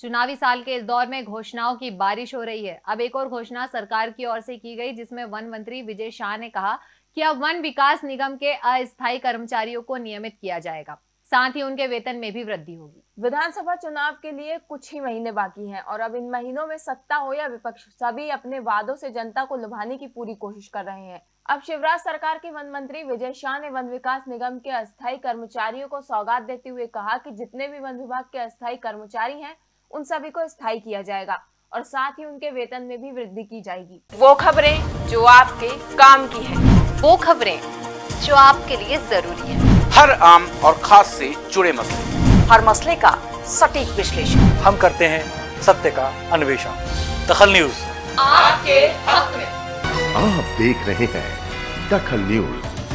चुनावी साल के इस दौर में घोषणाओं की बारिश हो रही है। अब एक और घोषणा सरकार की ओर से की गई, जिसमें वन मंत्री विजय शाह ने कहा कि अब वन विकास निगम के अस्थायी कर्मचारियों को नियमित किया जाएगा। साथ ही उनके वेतन में भी वृद्धि होगी। विधानसभा चुनाव के लिए कुछ ही महीने बाकी हैं और अब इन महीनों में सत्ता हो या विपक्ष, सभी अपने वादों से जनता को लुभाने की पूरी कोशिश कर रहे हैं। अब शिवराज सरकार के वन मंत्री विजय शाह ने वन विकास निगम के अस्थायी कर्मचारियों को सौगात देते हुए कहा कि जितने भी वन विभाग के अस्थायी कर्मचारी हैं उन सभी को स्थायी किया जाएगा और साथ ही उनके वेतन में भी वृद्धि की जाएगी। वो खबरें जो आपके काम की है। वो खबरें जो आपके लिए ज़रूरी है। हर आम और खास से जुड़े मसले। हर मसले का सटीक विश्लेषण। हम करते हैं सत्य का अन्वेषण। दखल न्यूज़। आपके हक में। आप देख रहे हैं दखल न्यूज़।